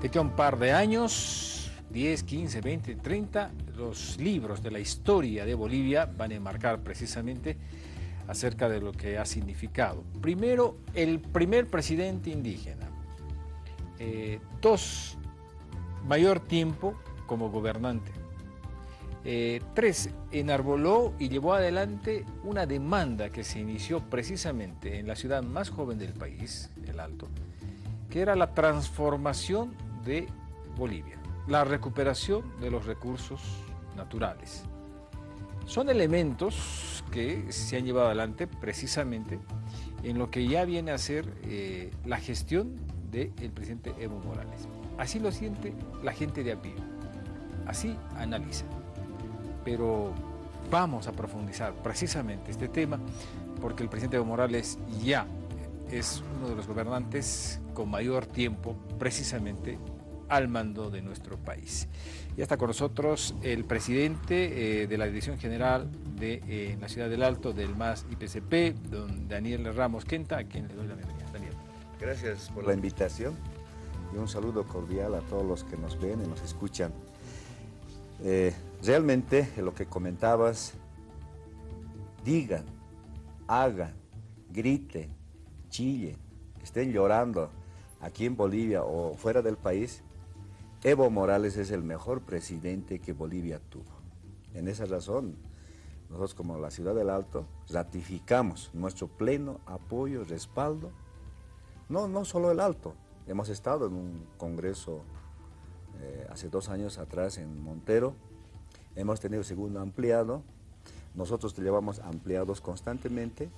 De que un par de años, 10, 15, 20, 30, los libros de la historia de Bolivia van a enmarcar precisamente acerca de lo que ha significado. Primero, el primer presidente indígena. Eh, dos, mayor tiempo como gobernante. Eh, tres, enarboló y llevó adelante una demanda que se inició precisamente en la ciudad más joven del país, el Alto, que era la transformación de Bolivia, la recuperación de los recursos naturales. Son elementos que se han llevado adelante precisamente en lo que ya viene a ser eh, la gestión del presidente Evo Morales. Así lo siente la gente de a así analiza pero vamos a profundizar precisamente este tema porque el presidente Evo Morales ya es uno de los gobernantes con mayor tiempo precisamente al mando de nuestro país. Ya está con nosotros el presidente eh, de la Dirección General de eh, la Ciudad del Alto del MAS IPCP, don Daniel Ramos Quenta, a quien le doy la bienvenida. Daniel. Gracias por la invitación y un saludo cordial a todos los que nos ven y nos escuchan. Eh, realmente lo que comentabas, digan, hagan, griten, chillen, estén llorando aquí en Bolivia o fuera del país, Evo Morales es el mejor presidente que Bolivia tuvo. En esa razón, nosotros como la Ciudad del Alto ratificamos nuestro pleno apoyo, respaldo, no, no solo el Alto, hemos estado en un congreso eh, hace dos años atrás en Montero, hemos tenido segundo ampliado, nosotros llevamos ampliados constantemente,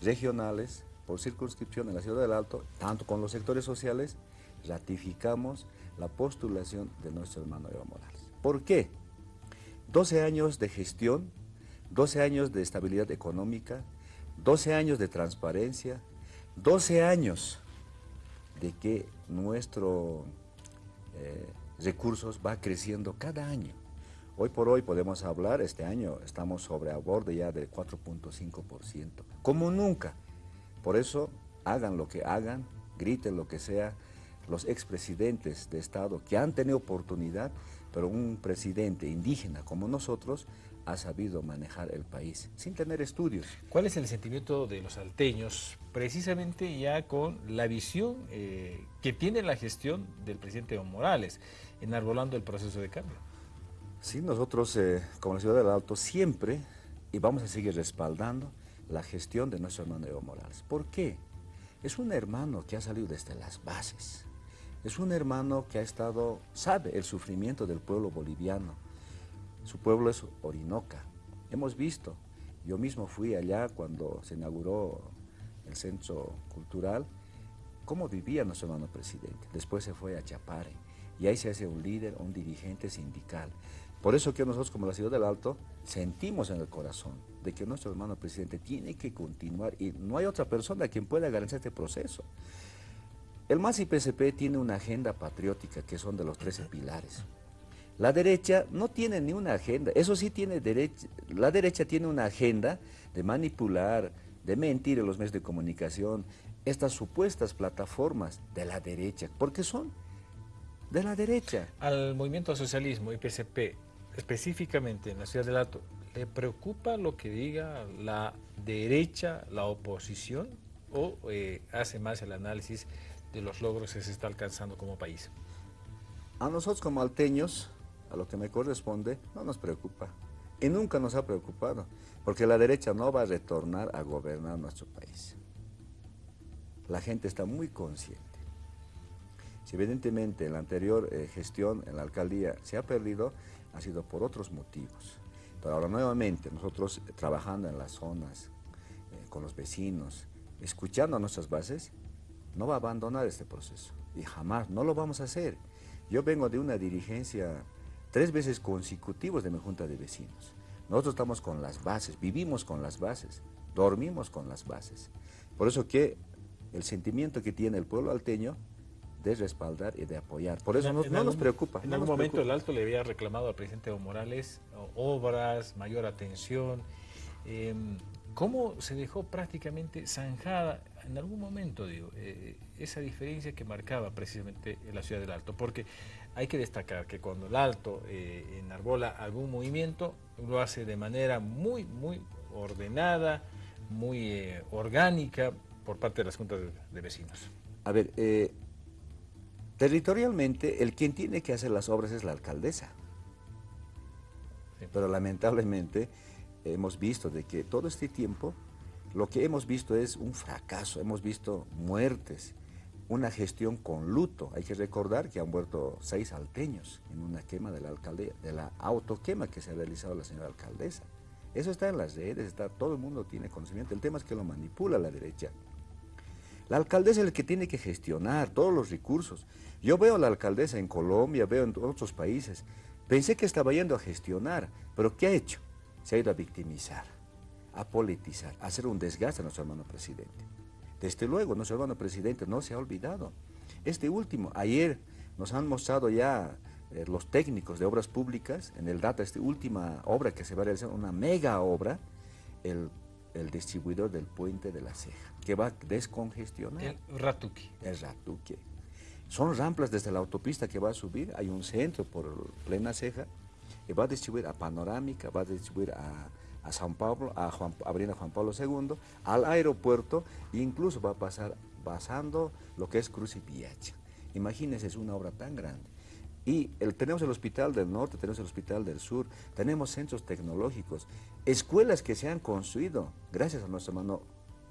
regionales, por circunscripción en la Ciudad del Alto, tanto con los sectores sociales, ratificamos la postulación de nuestro hermano Evo Morales. ¿Por qué? 12 años de gestión, 12 años de estabilidad económica, 12 años de transparencia, 12 años de que nuestro eh, recursos va creciendo cada año. Hoy por hoy podemos hablar, este año estamos sobre a borde ya del 4.5%, como nunca. Por eso, hagan lo que hagan, griten lo que sea, los expresidentes de Estado que han tenido oportunidad, pero un presidente indígena como nosotros ha sabido manejar el país sin tener estudios. ¿Cuál es el sentimiento de los alteños precisamente ya con la visión eh, que tiene la gestión del presidente Evo Morales enarbolando el proceso de cambio? Sí, nosotros eh, como la Ciudad del Alto siempre y vamos a seguir respaldando la gestión de nuestro hermano Evo Morales. ¿Por qué? Es un hermano que ha salido desde las bases. Es un hermano que ha estado, sabe el sufrimiento del pueblo boliviano, su pueblo es Orinoca. Hemos visto, yo mismo fui allá cuando se inauguró el centro cultural, cómo vivía nuestro hermano presidente. Después se fue a Chapare y ahí se hace un líder, un dirigente sindical. Por eso que nosotros como la Ciudad del Alto sentimos en el corazón de que nuestro hermano presidente tiene que continuar y no hay otra persona quien pueda garantizar este proceso. El MAS y PSP tiene una agenda patriótica que son de los 13 pilares. La derecha no tiene ni una agenda, eso sí tiene derecha, la derecha tiene una agenda de manipular, de mentir en los medios de comunicación, estas supuestas plataformas de la derecha, porque son de la derecha. Al movimiento socialismo y PCP, específicamente en la ciudad del Alto, ¿le preocupa lo que diga la derecha, la oposición, o eh, hace más el análisis de los logros que se está alcanzando como país? A nosotros como alteños, a lo que me corresponde, no nos preocupa. Y nunca nos ha preocupado, porque la derecha no va a retornar a gobernar nuestro país. La gente está muy consciente. Si evidentemente en la anterior eh, gestión en la alcaldía se ha perdido, ha sido por otros motivos. Pero ahora nuevamente nosotros trabajando en las zonas, eh, con los vecinos, escuchando a nuestras bases, no va a abandonar este proceso. Y jamás, no lo vamos a hacer. Yo vengo de una dirigencia tres veces consecutivos de mi junta de vecinos. Nosotros estamos con las bases, vivimos con las bases, dormimos con las bases. Por eso que el sentimiento que tiene el pueblo alteño de respaldar y de apoyar. Por eso no, nos preocupa. En algún momento el Alto le había reclamado al presidente Evo Morales obras, mayor atención. Em, ¿Cómo se dejó prácticamente zanjada en algún momento, digo, eh, esa diferencia que marcaba precisamente la ciudad del Alto, porque hay que destacar que cuando el Alto eh, enarbola algún movimiento, lo hace de manera muy, muy ordenada, muy eh, orgánica por parte de las juntas de, vecinos. A ver, territorialmente el quien tiene que hacer las obras es la alcaldesa, pero lamentablemente hemos visto de que todo este tiempo lo que hemos visto es un fracaso, hemos visto muertes, una gestión con luto. Hay que recordar que han muerto seis alteños en una quema de la alcaldía, de la autoquema que se ha realizado la señora alcaldesa. Eso está en las redes, está, todo el mundo tiene conocimiento. El tema es que lo manipula la derecha. La alcaldesa es el que tiene que gestionar todos los recursos. Yo veo a la alcaldesa en Colombia, veo en otros países. Pensé que estaba yendo a gestionar, pero ¿qué ha hecho? Se ha ido a victimizar a politizar, a hacer un desgaste a nuestro hermano presidente. Desde luego, nuestro hermano presidente no se ha olvidado. Este último, ayer nos han mostrado ya eh, los técnicos de obras públicas, en el data, esta última obra que se va a realizar, una mega obra, el, distribuidor del puente de la ceja, que va a descongestionar. El Ratuque. El Ratuque. Son ramplas desde la autopista que va a subir, hay un centro por plena ceja, que va a distribuir a Panorámica, va a distribuir a a San Pablo, a Juan, Avenida Juan Pablo II, al aeropuerto e incluso va a pasar pasando lo que es Cruz y Piacha. Imagínense, es una obra tan grande. Y el, tenemos el Hospital del Norte, tenemos el Hospital del Sur, tenemos centros tecnológicos, escuelas que se han construido gracias a nuestro hermano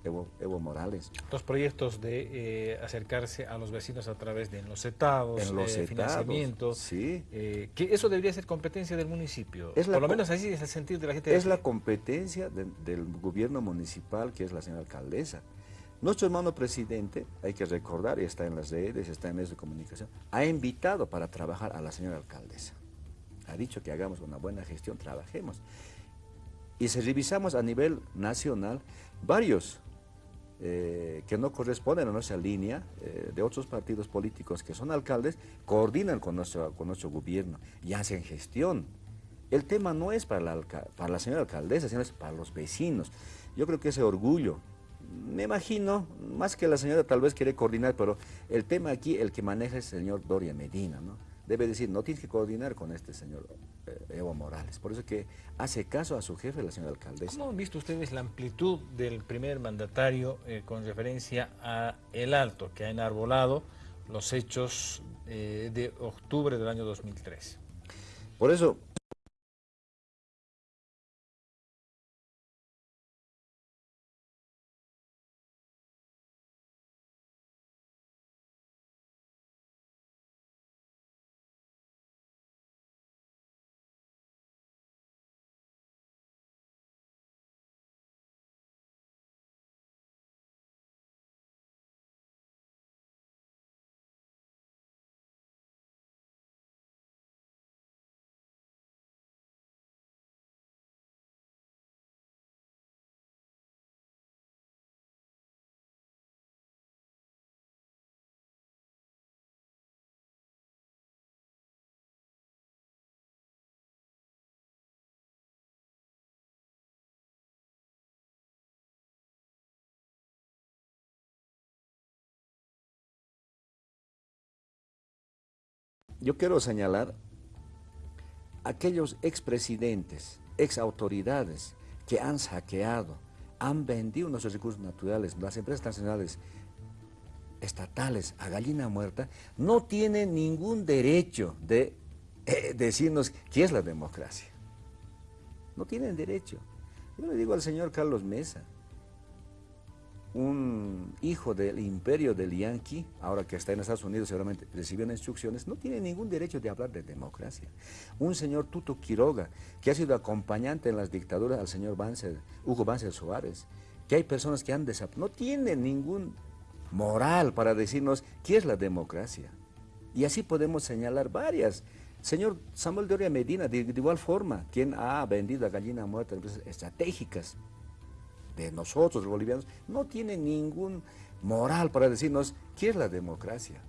Evo, Morales. Los proyectos de eh, acercarse a los vecinos a través de los etados, en los financiamiento, sí. Eh, que eso debería ser competencia del municipio. Por lo menos así es el sentido de la gente. Es la competencia del gobierno municipal, que es la señora alcaldesa. Nuestro hermano presidente, hay que recordar, y está en las redes, está en medios de comunicación, ha invitado para trabajar a la señora alcaldesa. Ha dicho que hagamos una buena gestión, trabajemos. Y si revisamos a nivel nacional, varios eh, que no corresponden a nuestra línea eh, de otros partidos políticos que son alcaldes, coordinan con nuestro, con nuestro gobierno y hacen gestión. El tema no es para la, para la señora alcaldesa, sino es para los vecinos. Yo creo que ese orgullo, me imagino, más que la señora tal vez quiere coordinar, pero el tema aquí, el que maneja es el señor Doria Medina, ¿no? debe decir, no tienes que coordinar con este señor Evo Morales. Por eso que hace caso a su jefe, la señora alcaldesa. ¿Cómo han visto ustedes la amplitud del primer mandatario eh, con referencia a El Alto, que ha enarbolado los hechos eh, de octubre del año 2003? Por eso, yo quiero señalar aquellos expresidentes, exautoridades que han saqueado, han vendido nuestros recursos naturales, las empresas nacionales estatales a gallina muerta, no tienen ningún derecho de eh, decirnos qué es la democracia. No tienen derecho. Yo le digo al señor Carlos Mesa, un hijo del imperio del Yankee, ahora que está en Estados Unidos seguramente recibió instrucciones, no tiene ningún derecho de hablar de democracia. Un señor Tuto Quiroga, que ha sido acompañante en las dictaduras al señor Hugo Banzer Suárez, que hay personas que han desaparecido, no tiene ningún moral para decirnos qué es la democracia. Y así podemos señalar varias. Señor Samuel de Oria Medina, de, igual forma, quien ha vendido a gallina muerta empresas estratégicas, de nosotros, los bolivianos, no tiene ningún moral para decirnos qué es la democracia.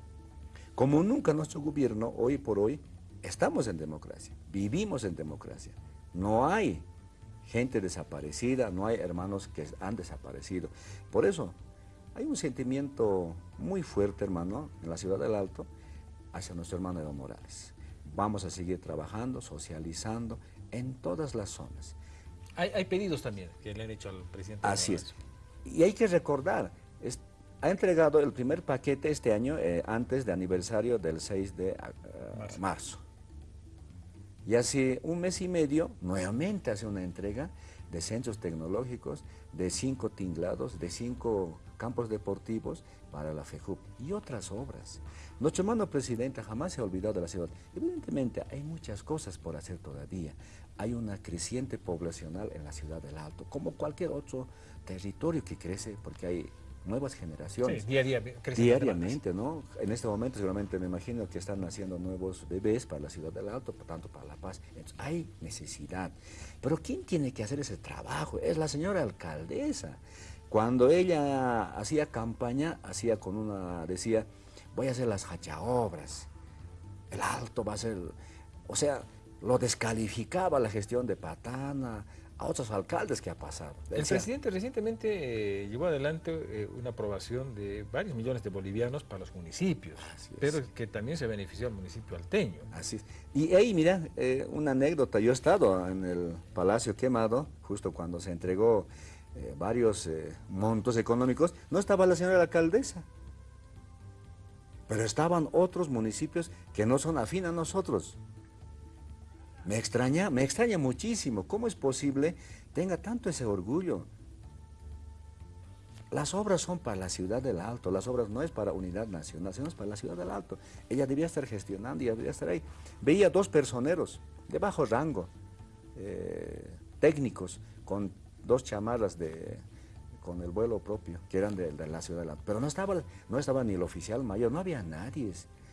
Como nunca nuestro gobierno, hoy por hoy, estamos en democracia, vivimos en democracia. No hay gente desaparecida, no hay hermanos que han desaparecido. Por eso, Hay un sentimiento muy fuerte, hermano, en la ciudad del Alto, hacia nuestro hermano Evo Morales. Vamos a seguir trabajando, socializando en todas las zonas. Hay, pedidos también que le han hecho al presidente. Así es. Y hay que recordar, ha entregado el primer paquete este año eh, antes de aniversario del 6 de marzo. marzo. Y hace un mes y medio nuevamente hace una entrega de centros tecnológicos, de cinco tinglados, de cinco campos deportivos para la FEJUP y otras obras. Nuestro hermano presidente jamás se ha olvidado de la ciudad. Evidentemente hay muchas cosas por hacer todavía. Hay una creciente poblacional en la ciudad del Alto, como cualquier otro territorio que crece, porque hay nuevas generaciones. Sí, día, Diariamente, ¿no? En este momento seguramente me imagino que están naciendo nuevos bebés para la ciudad del Alto, por tanto para La Paz. Entonces, hay necesidad. Pero ¿quién tiene que hacer ese trabajo? Es la señora alcaldesa. Cuando ella hacía campaña, hacía con una, decía, voy a hacer las hachaobras, el Alto va a ser, o sea, lo descalificaba la gestión de Patana, a otros alcaldes que ha pasado. El presidente recientemente eh, llevó adelante eh, una aprobación de varios millones de bolivianos para los municipios, pero que también se benefició al municipio alteño. Así es. Y ahí, mira, eh, una anécdota, yo he estado en el Palacio Quemado, justo cuando se entregó varios montos económicos, no estaba la señora alcaldesa, pero estaban otros municipios que no son afín a nosotros. Me extraña, me extraña muchísimo. ¿Cómo es posible tenga tanto ese orgullo? Las obras son para la ciudad del Alto, las obras no es para Unidad Nacional, sino es para la ciudad del Alto. Ella debía estar gestionando, ella debía estar ahí. Veía dos personeros de bajo rango, eh, técnicos, con dos chamarras de, con el vuelo propio, que eran de, la ciudad del Alto. Pero no estaba, no estaba ni el oficial mayor, no había nadie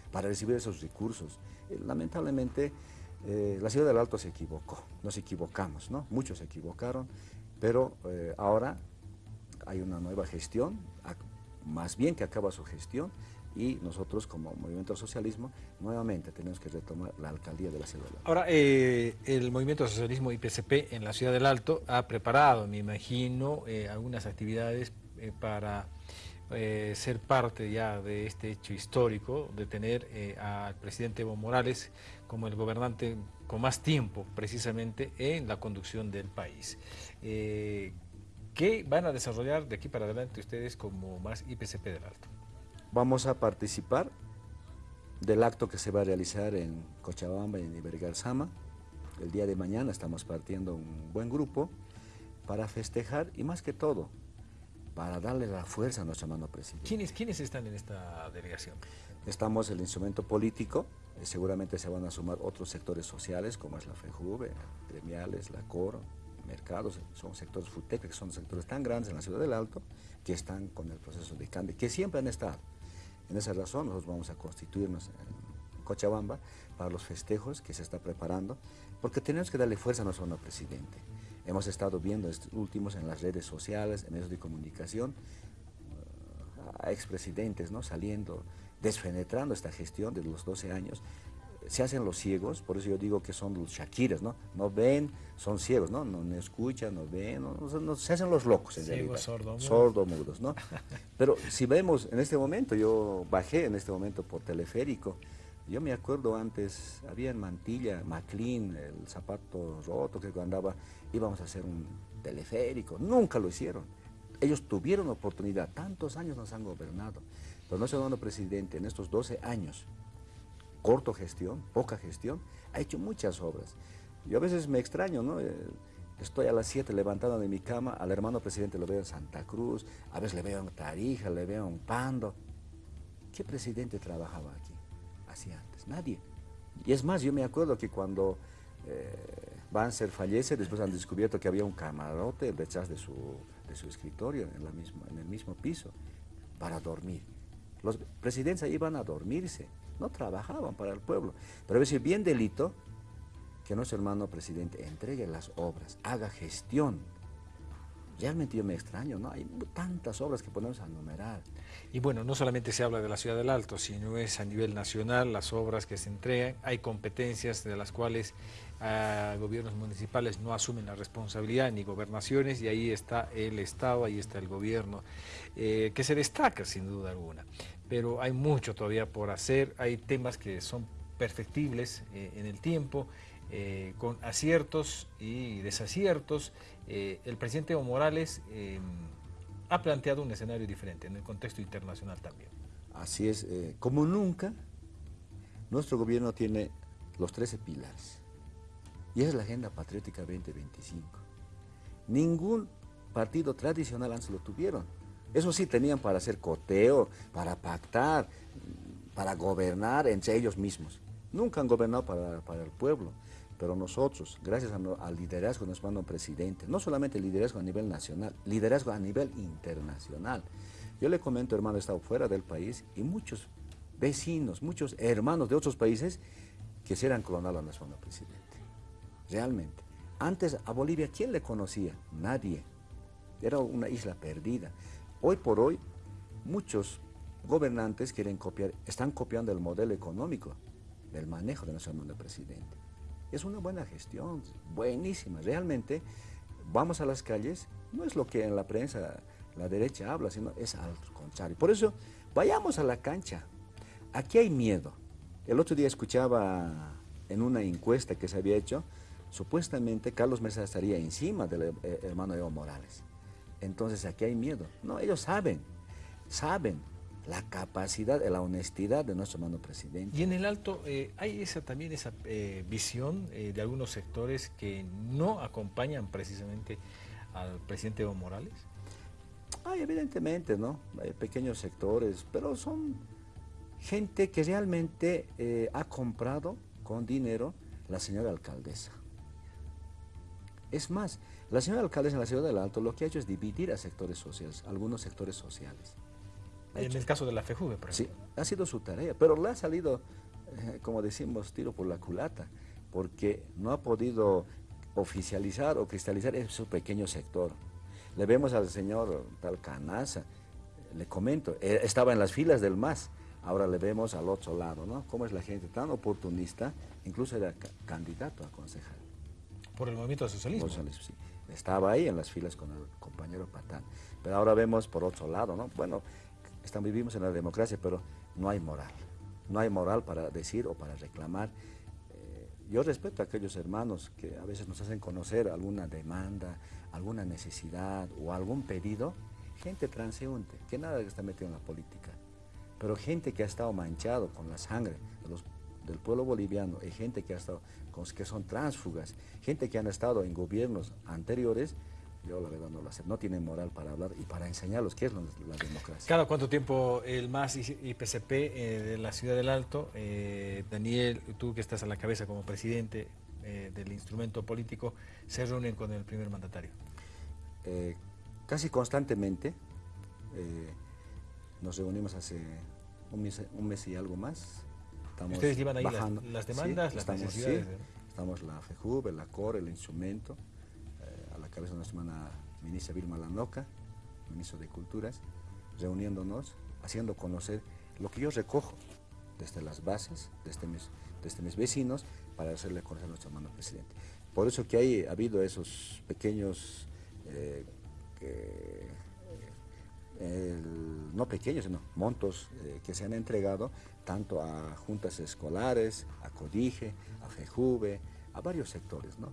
para recibir esos recursos. Eh, lamentablemente, eh, la ciudad del Alto se equivocó, nos equivocamos, ¿no? Muchos se equivocaron, pero eh, ahora hay una nueva gestión, más bien que acaba su gestión, y nosotros como Movimiento Socialismo nuevamente tenemos que retomar la alcaldía de la ciudad del Alto. Ahora, eh, el Movimiento Socialismo IPCP en la ciudad del Alto ha preparado, me imagino, algunas actividades para eh, ser parte ya de este hecho histórico, de tener eh, al presidente Evo Morales como el gobernante con más tiempo precisamente en la conducción del país. Eh, ¿Qué van a desarrollar de aquí para adelante ustedes como más IPCP del Alto? Vamos a participar del acto que se va a realizar en Cochabamba y en Ibergarzama. El día de mañana estamos partiendo un buen grupo para festejar y más que todo para darle la fuerza a nuestro hermano presidente. ¿Quiénes, ¿Quiénes están en esta delegación? Estamos el instrumento político, eh, seguramente se van a sumar otros sectores sociales como es la FEJUVE, gremiales, la CORO, mercados, son sectores FUTEC, que son sectores tan grandes en la ciudad del Alto, que están con el proceso de cambio, que siempre han estado. En esa razón nosotros vamos a constituirnos en Cochabamba para los festejos que se está preparando, porque tenemos que darle fuerza a nuestro hermano presidente. Hemos estado viendo estos últimos en las redes sociales, en medios de comunicación, uh, a expresidentes ¿no? saliendo, desfenetrando esta gestión de los 12 años. Se hacen los ciegos, por eso yo digo que son los Shakiras, ¿no? No ven, son ciegos, ¿no? No, escuchan, no ven, no, se hacen los locos en ciegos, realidad. Sordomudos. ¿no? Pero si vemos en este momento, yo bajé en este momento por teleférico, yo me acuerdo antes, había en Mantilla, Maclean, el zapato roto que andaba, íbamos a hacer un teleférico, nunca lo hicieron. Ellos tuvieron oportunidad, tantos años nos han gobernado, pero nuestro hermano presidente en estos 12 años, corto gestión, poca gestión, ha hecho muchas obras. Yo a veces me extraño, ¿no? Eh, estoy a las 7 levantado de mi cama, al hermano presidente lo veo en Santa Cruz, a veces le veo en Tarija, le veo en Pando. ¿Qué presidente trabajaba aquí? Hacía antes, nadie. Y es más, yo me acuerdo que cuando eh, Banzer fallece, después han descubierto que había un camarote detrás de su, de su escritorio, en, la misma, en el mismo piso, para dormir. Los presidentes iban a dormirse, no trabajaban para el pueblo. Pero veces bien delito que nuestro hermano presidente entregue las obras, haga gestión. Realmente yo me extraño, ¿no? Hay tantas obras que podemos enumerar. Y bueno, no solamente se habla de la ciudad del Alto, sino es a nivel nacional las obras que se entregan. Hay competencias de las cuales uh, gobiernos municipales no asumen la responsabilidad, ni gobernaciones, y ahí está el Estado, ahí está el gobierno, eh, que se destaca sin duda alguna. Pero hay mucho todavía por hacer, hay temas que son perfectibles eh, en el tiempo, eh, con aciertos y desaciertos, el presidente Evo Morales eh, ha planteado un escenario diferente en el contexto internacional también. Así es, como nunca, nuestro gobierno tiene los 13 pilares y es la Agenda Patriótica 2025. Ningún partido tradicional antes lo tuvieron. Eso sí tenían para hacer coteo, para pactar, para gobernar entre ellos mismos. Nunca han gobernado para, para el pueblo. Pero nosotros, gracias al liderazgo de nuestro hermano presidente, no solamente liderazgo a nivel nacional, liderazgo a nivel internacional. Yo le comento, hermano, he estado fuera del país y muchos vecinos, muchos hermanos de otros países quisieran clonar a nuestro hermano presidente. Realmente. Antes a Bolivia, ¿quién le conocía? Nadie. Era una isla perdida. Hoy por hoy, muchos gobernantes quieren copiar, están copiando el modelo económico del manejo de nuestro hermano presidente. Es una buena gestión, buenísima. Realmente vamos a las calles, no es lo que en la prensa la derecha habla, sino es al contrario. Por eso, vayamos a la cancha. Aquí hay miedo. El otro día escuchaba en una encuesta que se había hecho, supuestamente Carlos Mesa estaría encima del eh, hermano Evo Morales. Entonces aquí hay miedo. No, ellos saben, saben la capacidad, la honestidad de nuestro hermano presidente. Y en el Alto eh, hay esa también esa eh, visión eh, de algunos sectores que no acompañan precisamente al presidente Evo Morales. Hay evidentemente, ¿no? Hay pequeños sectores, pero son gente que realmente ha comprado con dinero la señora alcaldesa. Es más, la señora alcaldesa en la ciudad del Alto lo que ha hecho es dividir a sectores sociales, algunos sectores sociales. En el caso de la FEJUVE, por ejemplo. Sí, ha sido su tarea, pero le ha salido, eh, como decimos, tiro por la culata, porque no ha podido oficializar o cristalizar su pequeño sector. Le vemos al señor tal Canaza, le comento, eh, estaba en las filas del MAS, ahora le vemos al otro lado, ¿no? Cómo es la gente tan oportunista, incluso era candidato a concejal. Por el movimiento socialismo. socialismo sí. Estaba ahí en las filas con el compañero Patán. Pero ahora vemos por otro lado, ¿no? Bueno, Estamos, vivimos en la democracia, pero no hay moral. No hay moral para decir o para reclamar. Eh, yo respeto a aquellos hermanos que a veces nos hacen conocer alguna demanda, alguna necesidad o algún pedido. Gente transeúnte, que nada está metido en la política. Pero gente que ha estado manchado con la sangre del pueblo boliviano y gente que, ha estado, que son tránsfugas, gente que han estado en gobiernos anteriores, yo la verdad no lo. No tienen moral para hablar y para enseñarlos qué es la democracia. ¿Cada cuánto tiempo el MAS y PCP eh, de la Ciudad del Alto, eh, Daniel, tú que estás a la cabeza como presidente eh, del instrumento político, se reúnen con el primer mandatario? casi constantemente. nos reunimos hace un mes, y algo más. ¿Ustedes llevan ahí las, demandas, las estamos, necesidades? estamos la FEJUB, la COR, el instrumento cabeza de nuestra hermana ministra Vilma Lanoca, ministro de Culturas, reuniéndonos, haciendo conocer lo que yo recojo desde las bases, desde mis, desde mis vecinos, para hacerle conocer a nuestro hermano presidente. Por eso que hay, ha habido esos pequeños, eh, no pequeños, sino montos eh, que se han entregado tanto a juntas escolares, a CODIGE, a FEJUVE, a varios sectores, ¿no?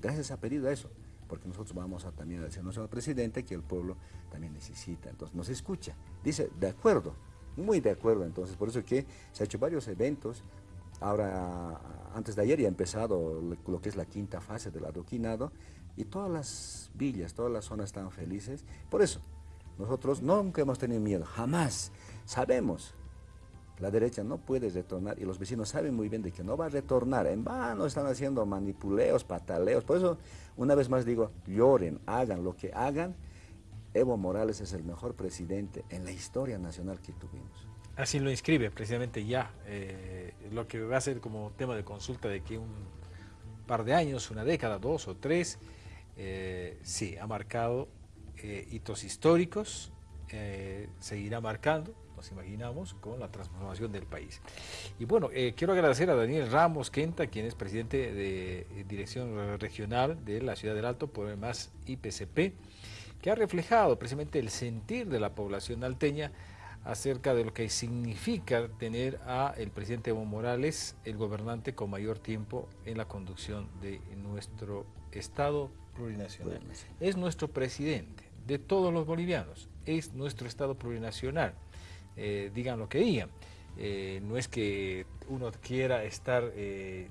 Gracias a pedido a eso porque nosotros vamos a también decirnos al presidente que el pueblo también necesita, entonces nos escucha, dice, de acuerdo, muy de acuerdo, entonces por eso que se ha hecho varios eventos, ahora antes de ayer ya ha empezado lo que es la quinta fase del adoquinado y todas las villas, todas las zonas están felices, por eso nosotros nunca hemos tenido miedo, jamás, sabemos la derecha no puede retornar y los vecinos saben muy bien de que no va a retornar. En vano están haciendo manipuleos, pataleos. Por eso, una vez más digo, lloren, hagan lo que hagan. Evo Morales es el mejor presidente en la historia nacional que tuvimos. Así lo inscribe precisamente ya, eh, lo que va a ser como tema de consulta de que un par de años, una década, dos o tres, eh, sí, ha marcado eh, hitos históricos, seguirá marcando, nos imaginamos, con la transformación del país. Y bueno, eh, quiero agradecer a Daniel Ramos Quenta, quien es presidente de Dirección Regional de la Ciudad del Alto, por el más IPCP, que ha reflejado precisamente el sentir de la población alteña acerca de lo que significa tener a el presidente Evo Morales, el gobernante con mayor tiempo en la conducción de nuestro Estado plurinacional. Es nuestro presidente de todos los bolivianos, es nuestro Estado plurinacional, eh, digan lo que digan. Eh, no es que uno quiera estar eh,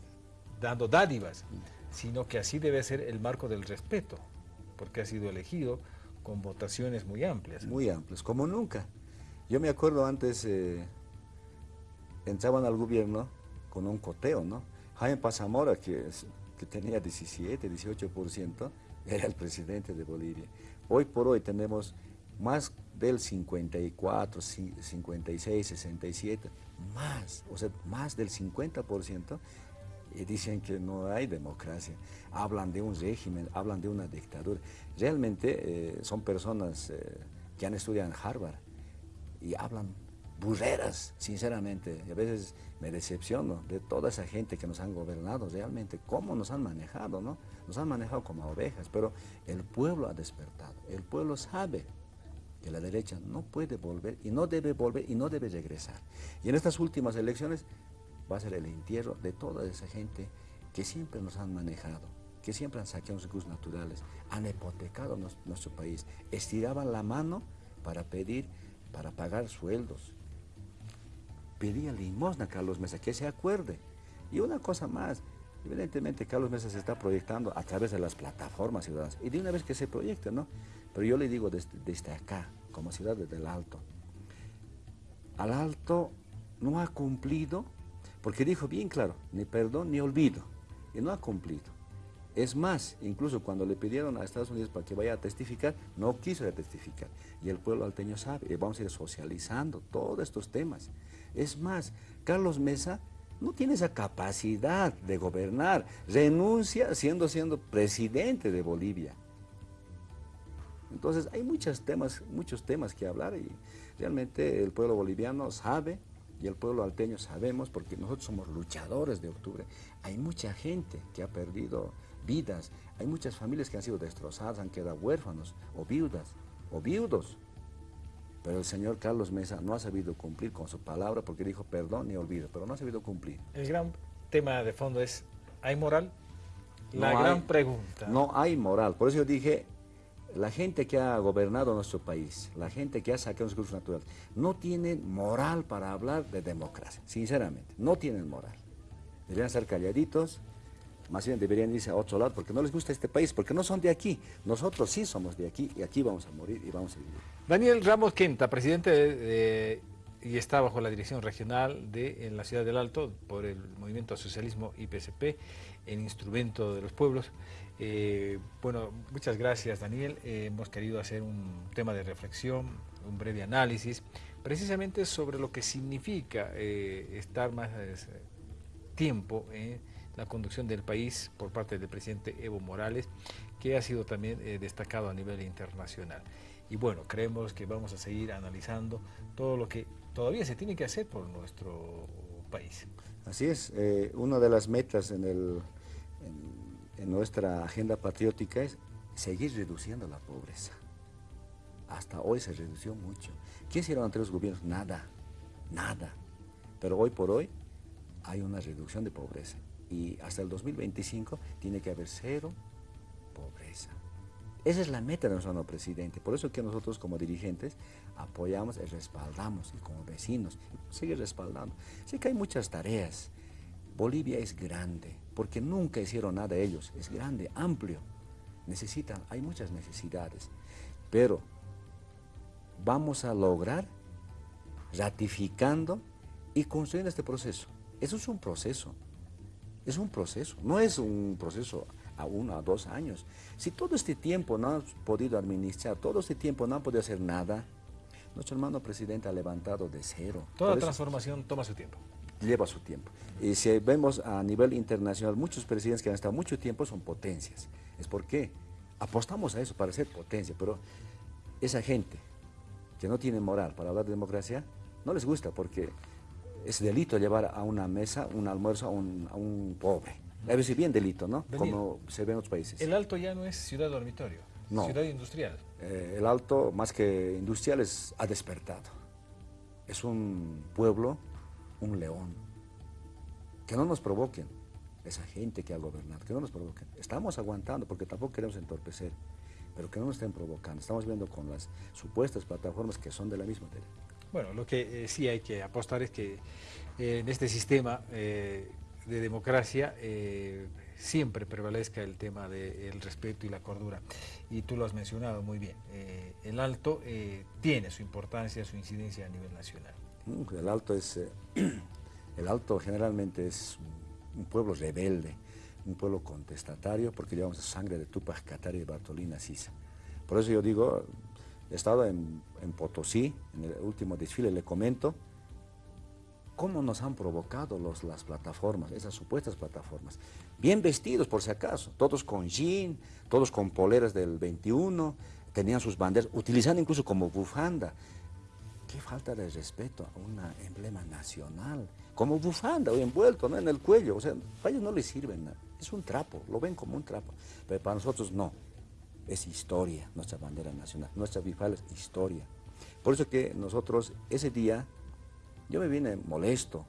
dando dádivas, sino que así debe ser el marco del respeto, porque ha sido elegido con votaciones muy amplias. Muy amplias, como nunca. Yo me acuerdo antes, entraban al gobierno con un coteo, ¿no? Jaime Pazamora, que, que tenía 17, 18%, era el presidente de Bolivia. Hoy por hoy tenemos más del 54, 56, 67, más, o sea, más del 50%, y dicen que no hay democracia. Hablan de un régimen, hablan de una dictadura. Realmente eh, son personas eh, que han estudiado en Harvard y hablan burreras, sinceramente. A veces me decepciono de toda esa gente que nos han gobernado, realmente, cómo nos han manejado, ¿no? Nos han manejado como ovejas, pero el pueblo ha despertado. El pueblo sabe la derecha no puede volver y no debe volver y no debe regresar. Y en estas últimas elecciones va a ser el entierro de toda esa gente que siempre nos han manejado, que siempre han saqueado los recursos naturales, han hipotecado nuestro país, estiraban la mano para pedir para pagar sueldos. Pedía limosna a Carlos Mesa, que se acuerde. Y una cosa más, evidentemente Carlos Mesa se está proyectando a través de las plataformas ciudadanas. Y de una vez que se proyecte, ¿no? Pero yo le digo desde, acá, como ciudad desde el Alto, al Alto no ha cumplido, porque dijo bien claro, ni perdón ni olvido, y no ha cumplido. Es más, incluso cuando le pidieron a Estados Unidos para que vaya a testificar, no quiso testificar. Y el pueblo alteño sabe, y vamos a ir socializando todos estos temas. Es más, Carlos Mesa no tiene esa capacidad de gobernar, renuncia siendo, siendo presidente de Bolivia. Entonces hay muchos temas, muchos temas que hablar y realmente el pueblo boliviano sabe y el pueblo alteño sabemos porque nosotros somos luchadores de octubre. Hay mucha gente que ha perdido vidas. Hay muchas familias que han sido destrozadas, han quedado huérfanos o viudas o viudos. Pero el señor Carlos Mesa no ha sabido cumplir con su palabra porque dijo perdón y olvido, pero no ha sabido cumplir. El gran tema de fondo es, ¿hay moral? La gran pregunta. No hay moral. Por eso yo dije, la gente que ha gobernado nuestro país, la gente que ha sacado los recursos naturales, no tienen moral para hablar de democracia, sinceramente, no tienen moral. Deberían ser calladitos, más bien deberían irse a otro lado porque no les gusta este país, porque no son de aquí. Nosotros sí somos de aquí y aquí vamos a morir y vamos a vivir. Daniel Ramos Quenta, presidente de, y está bajo la dirección regional de en la ciudad del Alto por el Movimiento Socialismo IPCP, el instrumento de los pueblos. Eh, bueno, muchas gracias Daniel. Eh, hemos querido hacer un tema de reflexión, un breve análisis, precisamente sobre lo que significa eh, estar más tiempo en la conducción del país por parte del presidente Evo Morales, que ha sido también destacado a nivel internacional. Y bueno, creemos que vamos a seguir analizando todo lo que todavía se tiene que hacer por nuestro país. Así es, una de las metas en, el, nuestra agenda patriótica es seguir reduciendo la pobreza. Hasta hoy se redució mucho. ¿Qué hicieron ante los gobiernos? Nada, nada. Pero hoy por hoy hay una reducción de pobreza y hasta el 2025 tiene que haber cero pobreza. Esa es la meta de nuestro nuevo presidente. Por eso que nosotros como dirigentes apoyamos y respaldamos y como vecinos sigue respaldando. Sé que hay muchas tareas. Bolivia es grande porque nunca hicieron nada ellos. Es grande, amplio. Necesitan, hay muchas necesidades. Pero vamos a lograr ratificando y construyendo este proceso. Eso es un proceso. Es un proceso, no es un proceso a uno, a dos años. Si todo este tiempo no han podido administrar, todo este tiempo no han podido hacer nada, nuestro hermano presidente ha levantado de cero. Toda transformación toma su tiempo. Lleva su tiempo. Y si vemos a nivel internacional, muchos presidentes que han estado mucho tiempo son potencias. Es porque apostamos a eso para ser potencia, pero esa gente que no tiene moral para hablar de democracia, no les gusta porque es delito llevar a una mesa un almuerzo a un, pobre. A veces bien delito, ¿no? Como se ve en otros países. El Alto ya no es ciudad dormitorio, no. ciudad industrial. Eh, el Alto, más que industrial, es, ha despertado. Es un pueblo, un león. Que no nos provoquen esa gente que ha gobernado, que no nos provoquen. Estamos aguantando porque tampoco queremos entorpecer, pero que no nos estén provocando. Estamos viendo con las supuestas plataformas que son de la misma tele. Bueno, lo que eh, sí hay que apostar es que eh, en este sistema eh, de democracia siempre prevalezca el tema del respeto y la cordura. Y tú lo has mencionado muy bien. el alto tiene su importancia, su incidencia a nivel nacional. El alto es, el alto generalmente es un pueblo rebelde, un pueblo contestatario, porque llevamos sangre de Tupac Katari y Bartolina Sisa. Por eso yo digo, he estado en, Potosí, en el último desfile, le comento cómo nos han provocado los, las plataformas, esas supuestas plataformas. Bien vestidos, por si acaso, todos con jean, todos con poleras del 21, tenían sus banderas, utilizando incluso como bufanda. Qué falta de respeto a un emblema nacional, como bufanda o envuelto ¿no? en el cuello. O sea, para ellos no les sirven nada. Es un trapo, lo ven como un trapo. Pero para nosotros no. Es historia, nuestra bandera nacional. Nuestra bifal es historia. Por eso que nosotros ese día, yo me vine molesto,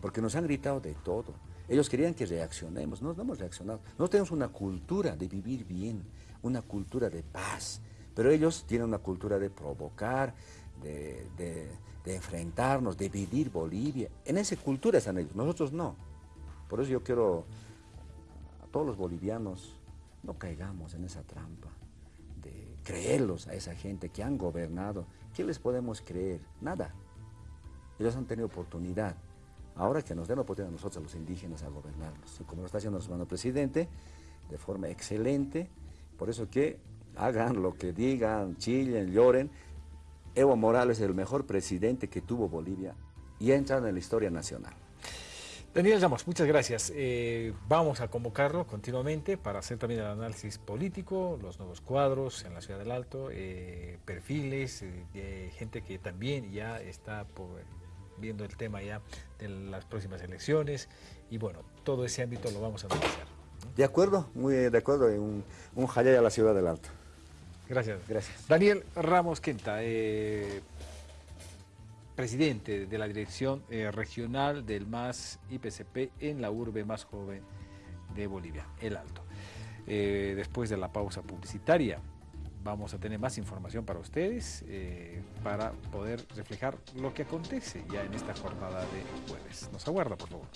porque nos han gritado de todo. Ellos querían que reaccionemos, no, no hemos reaccionado. No tenemos una cultura de vivir bien, una cultura de paz, pero ellos tienen una cultura de provocar, de, enfrentarnos, dividir Bolivia. En esa cultura están ellos, nosotros no. Por eso yo quiero a todos los bolivianos, no caigamos en esa trampa de creerlos a esa gente que han gobernado. ¿Qué les podemos creer? Nada. Ellos han tenido oportunidad. Ahora que nos den la oportunidad a nosotros, los indígenas, a gobernarnos. como lo está haciendo nuestro hermano presidente, de forma excelente. Por eso que hagan lo que digan, chillen, lloren, Evo Morales es el mejor presidente que tuvo Bolivia y entra en la historia nacional. Daniel Ramos, muchas gracias. Eh, vamos a convocarlo continuamente para hacer también el análisis político, los nuevos cuadros en la Ciudad del Alto, eh, perfiles eh, de gente que también ya está viendo el tema ya de las próximas elecciones y bueno, todo ese ámbito lo vamos a analizar. De acuerdo, muy de acuerdo, un, un a la Ciudad del Alto. Gracias. Gracias. Daniel Ramos Quinta, eh, presidente de la Dirección eh, Regional del MAS IPCP en la urbe más joven de Bolivia, El Alto. Eh, después de la pausa publicitaria, vamos a tener más información para ustedes para poder reflejar lo que acontece ya en esta jornada de jueves. Nos aguarda, por favor.